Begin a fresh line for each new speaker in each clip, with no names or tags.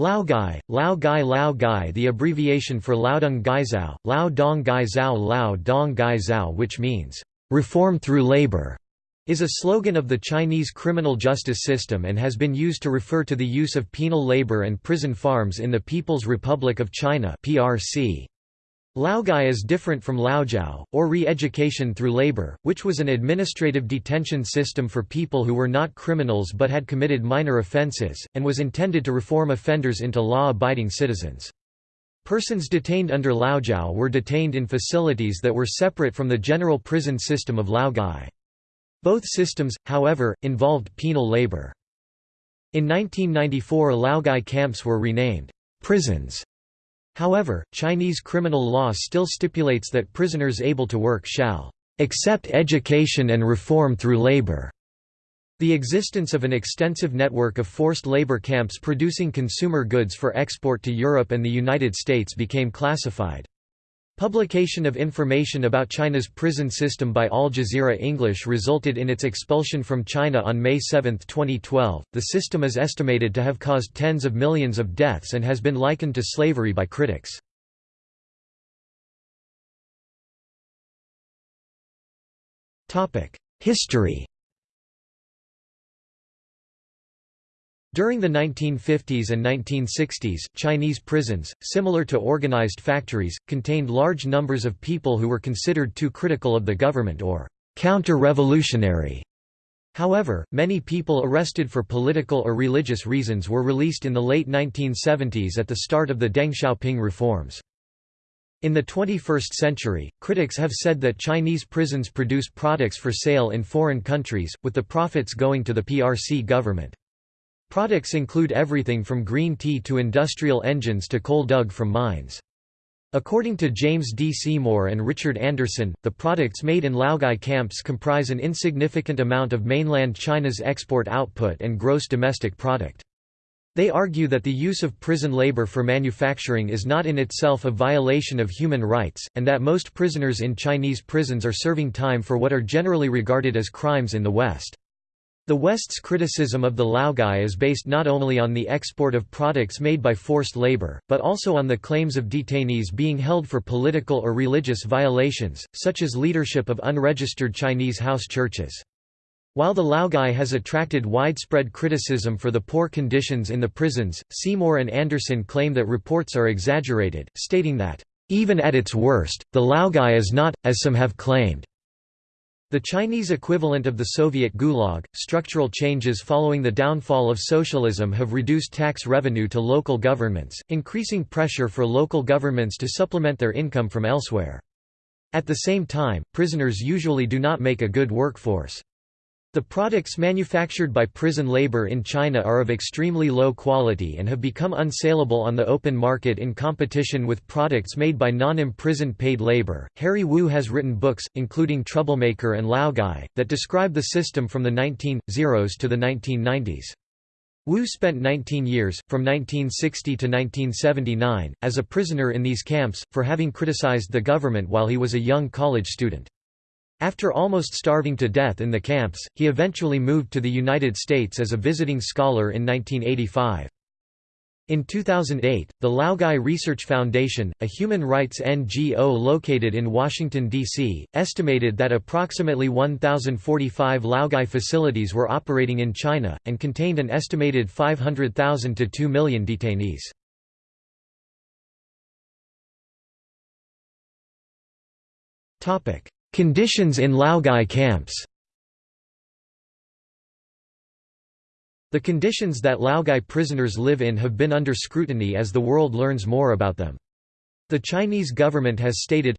Laogai, Lao Gai Lao Gai the abbreviation for Laodong Gaizao, Lao Dong Gaizao Lao Dong Gaizao which means, "...reform through labor", is a slogan of the Chinese criminal justice system and has been used to refer to the use of penal labor and prison farms in the People's Republic of China PRC. Laogai is different from Laojiao, or re-education through labor, which was an administrative detention system for people who were not criminals but had committed minor offences, and was intended to reform offenders into law-abiding citizens. Persons detained under Laojiao were detained in facilities that were separate from the general prison system of Laogai. Both systems, however, involved penal labor. In 1994 Laogai camps were renamed prisons However, Chinese criminal law still stipulates that prisoners able to work shall accept education and reform through labor. The existence of an extensive network of forced labor camps producing consumer goods for export to Europe and the United States became classified. Publication of information about China's prison system by Al Jazeera English resulted in its expulsion from China on May 7, 2012. The system is estimated to have caused tens of millions of deaths and has been likened to slavery by critics. History During the 1950s and 1960s, Chinese prisons, similar to organized factories, contained large numbers of people who were considered too critical of the government or counter-revolutionary. However, many people arrested for political or religious reasons were released in the late 1970s at the start of the Deng Xiaoping reforms. In the 21st century, critics have said that Chinese prisons produce products for sale in foreign countries, with the profits going to the PRC government. Products include everything from green tea to industrial engines to coal dug from mines. According to James D. Seymour and Richard Anderson, the products made in Laogai camps comprise an insignificant amount of mainland China's export output and gross domestic product. They argue that the use of prison labor for manufacturing is not in itself a violation of human rights, and that most prisoners in Chinese prisons are serving time for what are generally regarded as crimes in the West. The West's criticism of the Laogai is based not only on the export of products made by forced labor, but also on the claims of detainees being held for political or religious violations, such as leadership of unregistered Chinese house churches. While the Laogai has attracted widespread criticism for the poor conditions in the prisons, Seymour and Anderson claim that reports are exaggerated, stating that, "...even at its worst, the Laogai is not, as some have claimed, the Chinese equivalent of the Soviet Gulag, structural changes following the downfall of socialism have reduced tax revenue to local governments, increasing pressure for local governments to supplement their income from elsewhere. At the same time, prisoners usually do not make a good workforce. The products manufactured by prison labor in China are of extremely low quality and have become unsaleable on the open market in competition with products made by non-imprisoned paid labor. Harry Wu has written books, including Troublemaker and Laogai, that describe the system from the 1900s to the 1990s. Wu spent 19 years, from 1960 to 1979, as a prisoner in these camps, for having criticized the government while he was a young college student. After almost starving to death in the camps, he eventually moved to the United States as a visiting scholar in 1985. In 2008, the Laogai Research Foundation, a human rights NGO located in Washington, D.C., estimated that approximately 1,045 Laogai facilities were operating in China, and contained an estimated 500,000 to 2 million detainees. Conditions in Laogai camps The conditions that Laogai prisoners live in have been under scrutiny as the world learns more about them. The Chinese government has stated,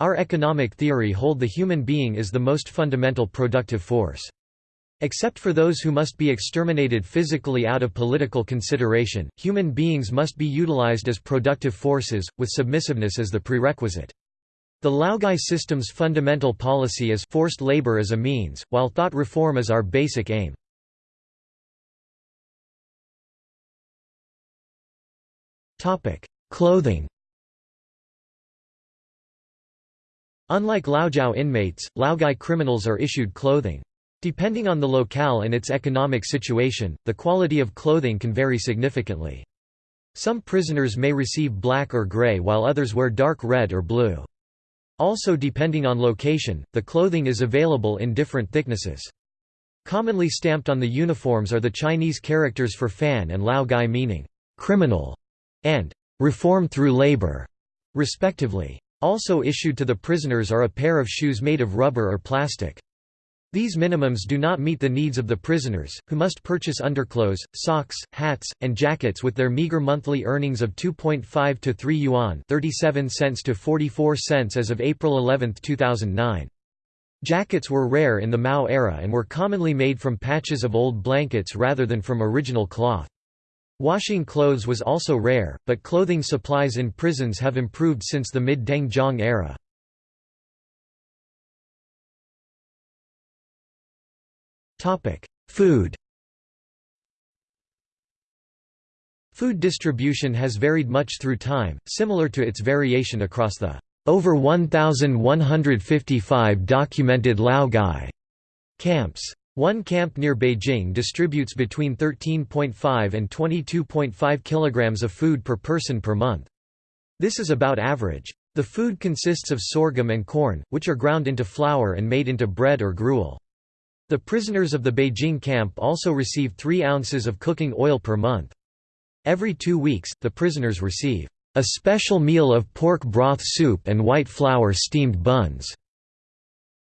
Our economic theory hold the human being is the most fundamental productive force. Except for those who must be exterminated physically out of political consideration, human beings must be utilized as productive forces, with submissiveness as the prerequisite. The Laogai system's fundamental policy is forced labor as a means, while thought reform is our basic aim. Clothing Unlike Laojiao inmates, Laogai criminals are issued clothing. Depending on the locale and its economic situation, the quality of clothing can vary significantly. Some prisoners may receive black or gray while others wear dark red or blue. Also depending on location, the clothing is available in different thicknesses. Commonly stamped on the uniforms are the Chinese characters for fan and Lao Gai meaning, criminal, and reform through labor, respectively. Also issued to the prisoners are a pair of shoes made of rubber or plastic. These minimums do not meet the needs of the prisoners, who must purchase underclothes, socks, hats, and jackets with their meager monthly earnings of 2.5 to 3 yuan 37 cents to 44 cents as of April 11, 2009. Jackets were rare in the Mao era and were commonly made from patches of old blankets rather than from original cloth. Washing clothes was also rare, but clothing supplies in prisons have improved since the mid-Deng Zhong era. Food Food distribution has varied much through time, similar to its variation across the over 1,155 documented Laogai camps. One camp near Beijing distributes between 13.5 and 22.5 kilograms of food per person per month. This is about average. The food consists of sorghum and corn, which are ground into flour and made into bread or gruel. The prisoners of the Beijing camp also receive 3 ounces of cooking oil per month. Every two weeks, the prisoners receive a special meal of pork broth soup and white flour steamed buns.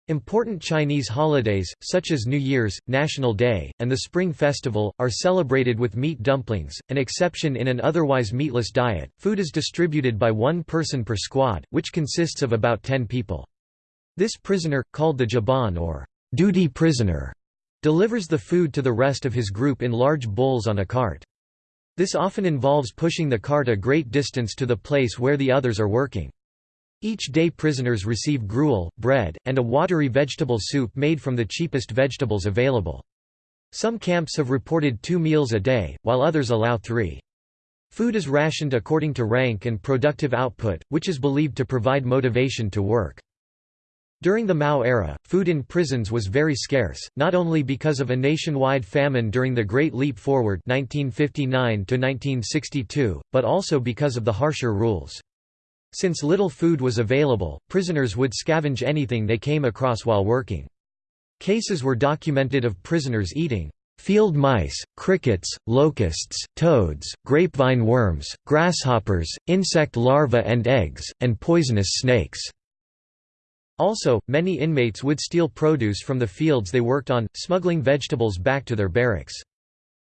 Important Chinese holidays, such as New Year's, National Day, and the Spring Festival, are celebrated with meat dumplings, an exception in an otherwise meatless diet. Food is distributed by one person per squad, which consists of about 10 people. This prisoner, called the Jiban or duty prisoner, delivers the food to the rest of his group in large bowls on a cart. This often involves pushing the cart a great distance to the place where the others are working. Each day prisoners receive gruel, bread, and a watery vegetable soup made from the cheapest vegetables available. Some camps have reported two meals a day, while others allow three. Food is rationed according to rank and productive output, which is believed to provide motivation to work. During the Mao era, food in prisons was very scarce, not only because of a nationwide famine during the Great Leap Forward 1959 but also because of the harsher rules. Since little food was available, prisoners would scavenge anything they came across while working. Cases were documented of prisoners eating field mice, crickets, locusts, toads, grapevine worms, grasshoppers, insect larvae and eggs, and poisonous snakes. Also, many inmates would steal produce from the fields they worked on, smuggling vegetables back to their barracks.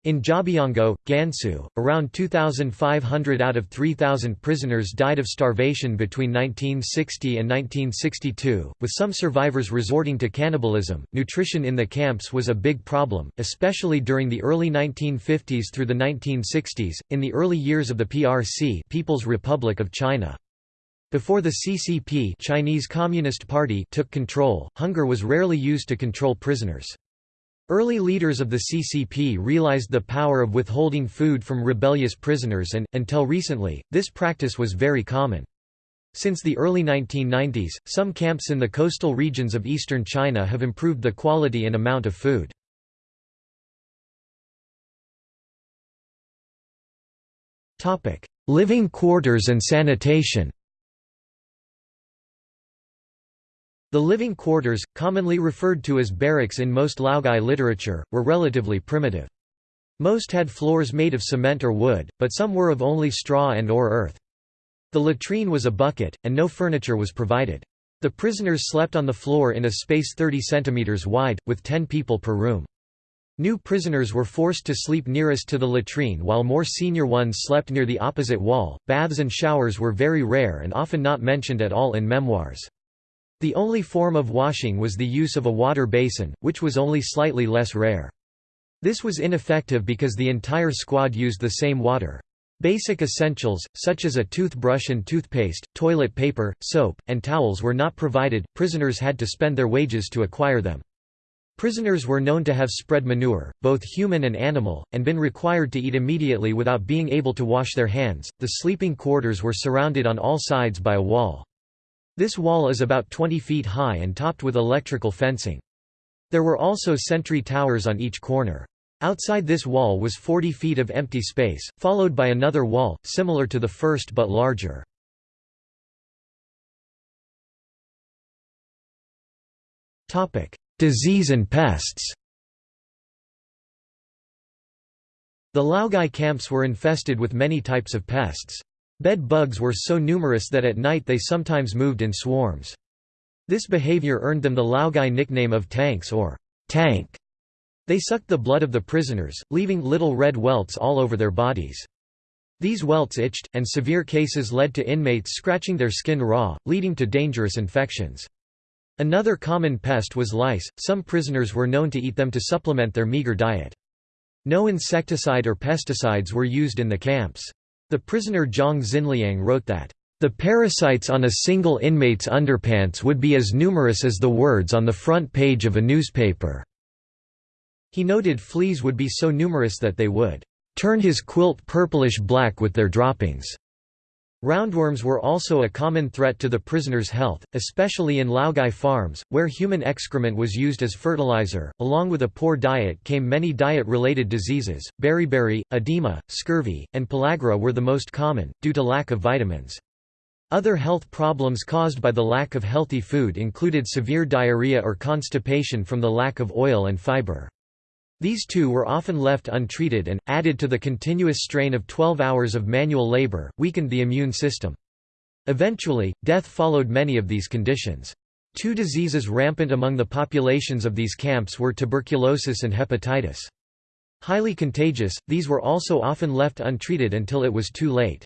In Jiabiangou, Gansu, around 2,500 out of 3,000 prisoners died of starvation between 1960 and 1962, with some survivors resorting to cannibalism. Nutrition in the camps was a big problem, especially during the early 1950s through the 1960s, in the early years of the PRC, People's Republic of China. Before the CCP Chinese Communist Party took control, hunger was rarely used to control prisoners. Early leaders of the CCP realized the power of withholding food from rebellious prisoners and, until recently, this practice was very common. Since the early 1990s, some camps in the coastal regions of eastern China have improved the quality and amount of food. Living quarters and sanitation The living quarters, commonly referred to as barracks in most Laogai literature, were relatively primitive. Most had floors made of cement or wood, but some were of only straw and or earth. The latrine was a bucket, and no furniture was provided. The prisoners slept on the floor in a space 30 cm wide, with 10 people per room. New prisoners were forced to sleep nearest to the latrine while more senior ones slept near the opposite wall. Baths and showers were very rare and often not mentioned at all in memoirs. The only form of washing was the use of a water basin, which was only slightly less rare. This was ineffective because the entire squad used the same water. Basic essentials, such as a toothbrush and toothpaste, toilet paper, soap, and towels were not provided, prisoners had to spend their wages to acquire them. Prisoners were known to have spread manure, both human and animal, and been required to eat immediately without being able to wash their hands. The sleeping quarters were surrounded on all sides by a wall. This wall is about 20 feet high and topped with electrical fencing. There were also sentry towers on each corner. Outside this wall was 40 feet of empty space, followed by another wall, similar to the first but larger. Disease and pests The Laogai camps were infested with many types of pests. Bed bugs were so numerous that at night they sometimes moved in swarms. This behavior earned them the Laogai nickname of tanks or tank. They sucked the blood of the prisoners, leaving little red welts all over their bodies. These welts itched, and severe cases led to inmates scratching their skin raw, leading to dangerous infections. Another common pest was lice, some prisoners were known to eat them to supplement their meager diet. No insecticide or pesticides were used in the camps. The prisoner Zhang Xianliang wrote that, "...the parasites on a single inmate's underpants would be as numerous as the words on the front page of a newspaper." He noted fleas would be so numerous that they would "...turn his quilt purplish-black with their droppings." Roundworms were also a common threat to the prisoner's health, especially in Laogai farms, where human excrement was used as fertilizer. Along with a poor diet came many diet related diseases. Beriberi, edema, scurvy, and pellagra were the most common, due to lack of vitamins. Other health problems caused by the lack of healthy food included severe diarrhea or constipation from the lack of oil and fiber. These two were often left untreated and, added to the continuous strain of 12 hours of manual labor, weakened the immune system. Eventually, death followed many of these conditions. Two diseases rampant among the populations of these camps were tuberculosis and hepatitis. Highly contagious, these were also often left untreated until it was too late.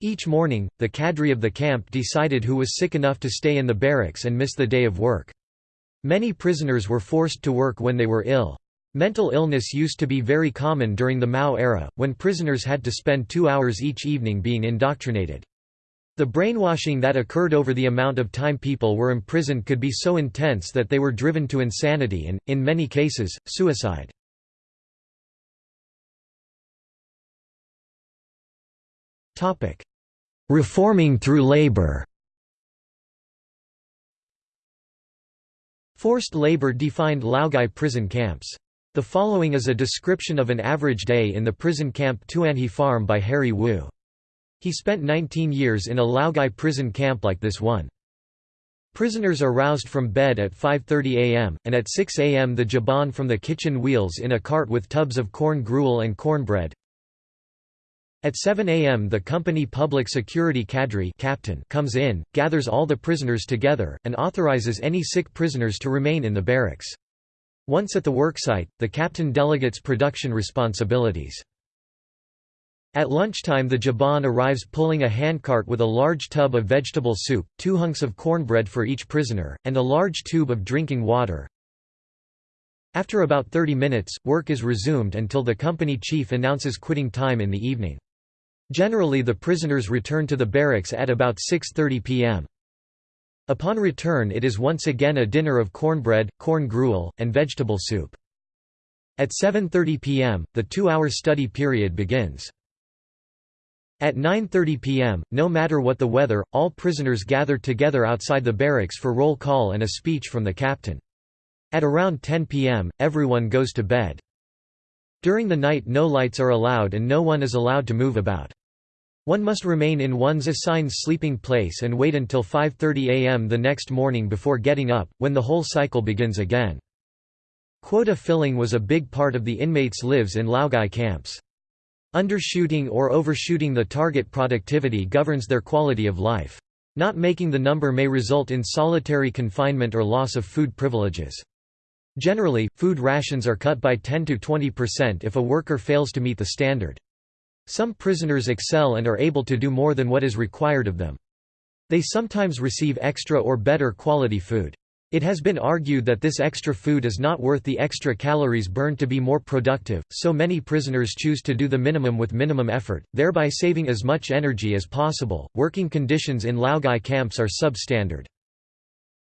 Each morning, the cadre of the camp decided who was sick enough to stay in the barracks and miss the day of work. Many prisoners were forced to work when they were ill. Mental illness used to be very common during the Mao era, when prisoners had to spend two hours each evening being indoctrinated. The brainwashing that occurred over the amount of time people were imprisoned could be so intense that they were driven to insanity and, in many cases, suicide. Reforming through labor Forced labor defined Laogai prison camps. The following is a description of an average day in the prison camp Tuanhe Farm by Harry Wu. He spent 19 years in a Laogai prison camp like this one. Prisoners are roused from bed at 5.30 am, and at 6 am the jaban from the kitchen wheels in a cart with tubs of corn gruel and cornbread. At 7 am the company public security cadre captain comes in, gathers all the prisoners together, and authorizes any sick prisoners to remain in the barracks. Once at the worksite, the captain delegates production responsibilities. At lunchtime the Jaban arrives pulling a handcart with a large tub of vegetable soup, two hunks of cornbread for each prisoner, and a large tube of drinking water. After about 30 minutes, work is resumed until the company chief announces quitting time in the evening. Generally the prisoners return to the barracks at about 6.30 p.m. Upon return it is once again a dinner of cornbread, corn gruel, and vegetable soup. At 7.30 p.m., the two-hour study period begins. At 9.30 p.m., no matter what the weather, all prisoners gather together outside the barracks for roll call and a speech from the captain. At around 10 p.m., everyone goes to bed. During the night no lights are allowed and no one is allowed to move about. One must remain in one's assigned sleeping place and wait until 5.30 am the next morning before getting up, when the whole cycle begins again. Quota filling was a big part of the inmates' lives in Laogai camps. Undershooting or overshooting the target productivity governs their quality of life. Not making the number may result in solitary confinement or loss of food privileges. Generally, food rations are cut by 10–20% if a worker fails to meet the standard. Some prisoners excel and are able to do more than what is required of them. They sometimes receive extra or better quality food. It has been argued that this extra food is not worth the extra calories burned to be more productive, so many prisoners choose to do the minimum with minimum effort, thereby saving as much energy as possible. Working conditions in Laogai camps are substandard.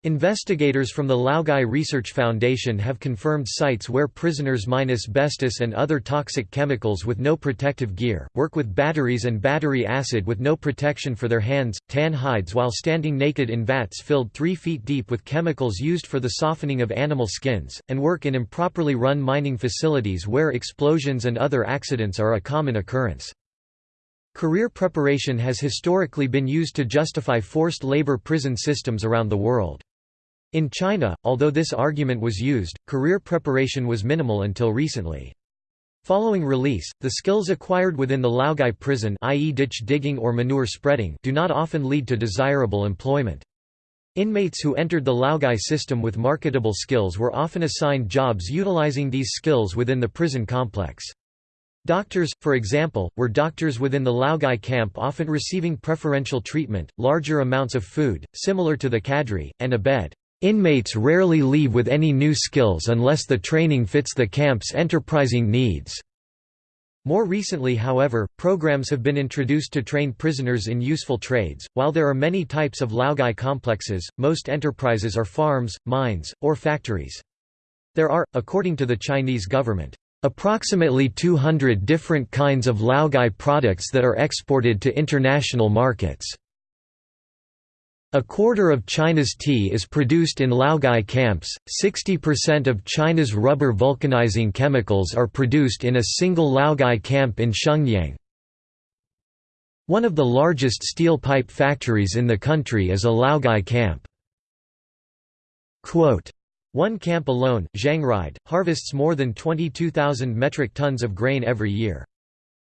Investigators from the Laogai Research Foundation have confirmed sites where prisoners mine asbestos and other toxic chemicals with no protective gear, work with batteries and battery acid with no protection for their hands, tan hides while standing naked in vats filled 3 feet deep with chemicals used for the softening of animal skins, and work in improperly run mining facilities where explosions and other accidents are a common occurrence. Career preparation has historically been used to justify forced labor prison systems around the world. In China, although this argument was used, career preparation was minimal until recently. Following release, the skills acquired within the Laogai prison i.e. ditch digging or manure spreading do not often lead to desirable employment. Inmates who entered the Laogai system with marketable skills were often assigned jobs utilizing these skills within the prison complex. Doctors, for example, were doctors within the Laogai camp often receiving preferential treatment, larger amounts of food, similar to the cadre, and a bed. Inmates rarely leave with any new skills unless the training fits the camp's enterprising needs. More recently however, programs have been introduced to train prisoners in useful trades. While there are many types of Laogai complexes, most enterprises are farms, mines, or factories. There are, according to the Chinese government, approximately 200 different kinds of Laogai products that are exported to international markets. A quarter of China's tea is produced in Laogai camps, 60% of China's rubber vulcanizing chemicals are produced in a single Laogai camp in Shenyang. One of the largest steel pipe factories in the country is a Laogai camp. Quote, One camp alone, Xiangride, harvests more than 22,000 metric tons of grain every year.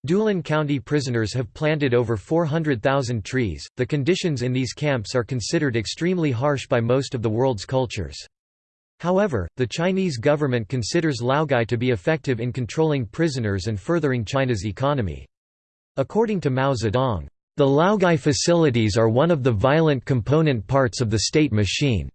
Dulan County prisoners have planted over 400,000 trees. The conditions in these camps are considered extremely harsh by most of the world's cultures. However, the Chinese government considers Laogai to be effective in controlling prisoners and furthering China's economy. According to Mao Zedong, the Laogai facilities are one of the violent component parts of the state machine.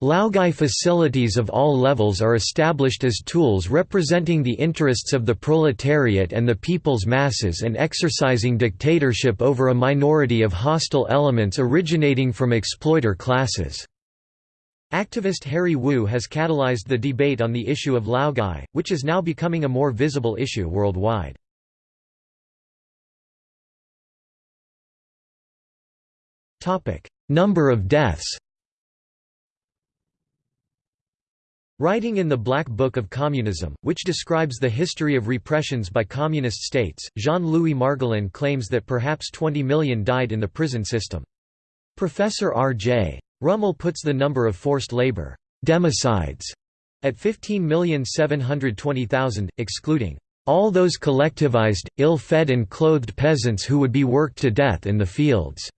Laogai facilities of all levels are established as tools representing the interests of the proletariat and the people's masses and exercising dictatorship over a minority of hostile elements originating from exploiter classes. Activist Harry Wu has catalyzed the debate on the issue of Laogai, which is now becoming a more visible issue worldwide. Number of deaths Writing in the Black Book of Communism, which describes the history of repressions by communist states, Jean-Louis Margolin claims that perhaps 20 million died in the prison system. Professor R.J. Rummel puts the number of forced labor democides at 15,720,000, excluding all those collectivized, ill-fed and clothed peasants who would be worked to death in the fields.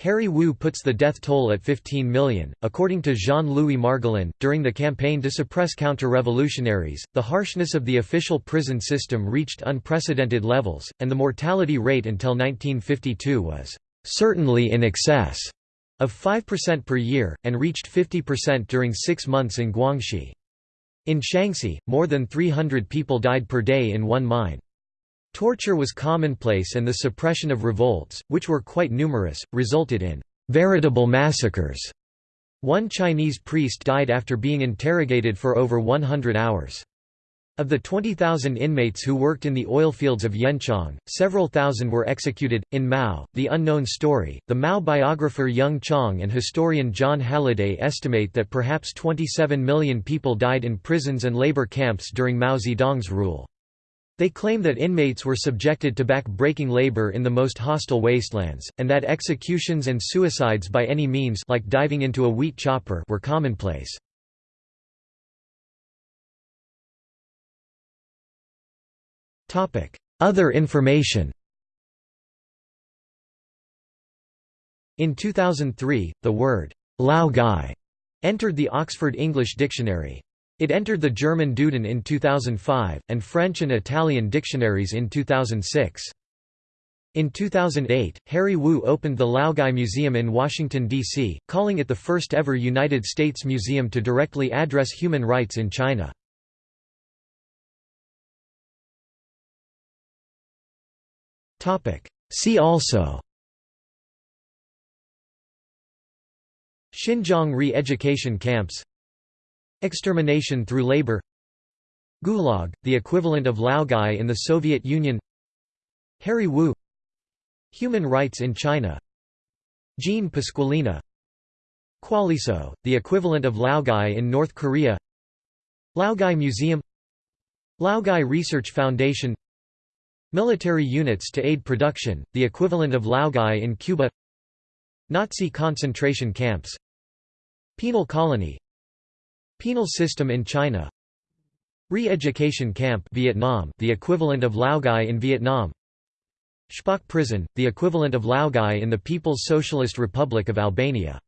Harry Wu puts the death toll at 15 million. According to Jean Louis Margolin, during the campaign to suppress counter revolutionaries, the harshness of the official prison system reached unprecedented levels, and the mortality rate until 1952 was certainly in excess of 5% per year, and reached 50% during six months in Guangxi. In Shaanxi, more than 300 people died per day in one mine. Torture was commonplace and the suppression of revolts, which were quite numerous, resulted in veritable massacres. One Chinese priest died after being interrogated for over 100 hours. Of the 20,000 inmates who worked in the oil fields of Yanchang, several thousand were executed. In Mao, The Unknown Story, the Mao biographer Jung Chang and historian Jon Halliday estimate that perhaps 27 million people died in prisons and labor camps during Mao Zedong's rule. They claim that inmates were subjected to back-breaking labor in the most hostile wastelands, and that executions and suicides by any means like diving into a wheat chopper were commonplace. Other information In 2003, the word Laogai entered the Oxford English Dictionary. It entered the German Duden in 2005, and French and Italian dictionaries in 2006. In 2008, Harry Wu opened the Laogai Museum in Washington, D.C., calling it the first ever United States museum to directly address human rights in China. See also Xinjiang re-education camps Extermination through labor Gulag, the equivalent of Laogai in the Soviet Union Harry Wu Human rights in China Jean Pasqualini Kwaliso, the equivalent of Laogai in North Korea Laogai Museum Laogai Research Foundation Military units to aid production, the equivalent of Laogai in Cuba Nazi concentration camps Penal colony Penal system in China. Re-education camp Vietnam, the equivalent of Laogai in Vietnam. Spaç prison, the equivalent of Laogai in the People's Socialist Republic of Albania